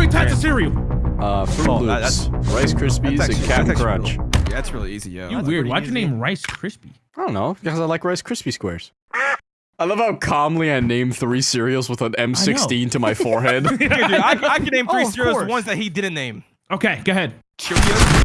three types of cereal. Uh, Fruit Oh, Loops, that- Rice Krispies, actually, and Cat Captain Crunch. Yeah, that's really easy, yo. You That's weird. Why'd you name Rice Krispie? I don't know because I like Rice Krispie squares. I love how calmly I name three cereals with an M16 to my forehead. Yeah, dude, I, I can name oh, three Oh, cereals, the ones that he didn't name. Okay, go ahead. Cheerios,